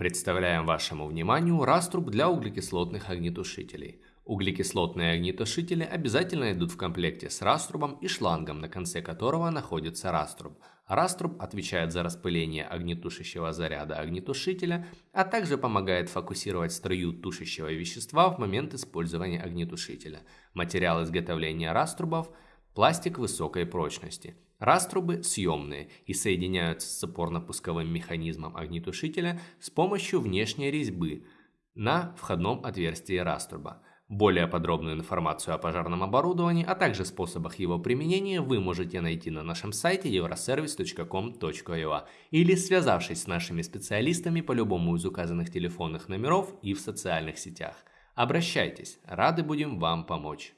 Представляем вашему вниманию раструб для углекислотных огнетушителей. Углекислотные огнетушители обязательно идут в комплекте с раструбом и шлангом, на конце которого находится раструб. Раструб отвечает за распыление огнетушащего заряда огнетушителя, а также помогает фокусировать струю тушащего вещества в момент использования огнетушителя. Материал изготовления раструбов – пластик высокой прочности – Раструбы съемные и соединяются с опорно-пусковым механизмом огнетушителя с помощью внешней резьбы на входном отверстии раструба. Более подробную информацию о пожарном оборудовании, а также способах его применения вы можете найти на нашем сайте euroservice.com.ua или связавшись с нашими специалистами по любому из указанных телефонных номеров и в социальных сетях. Обращайтесь, рады будем вам помочь.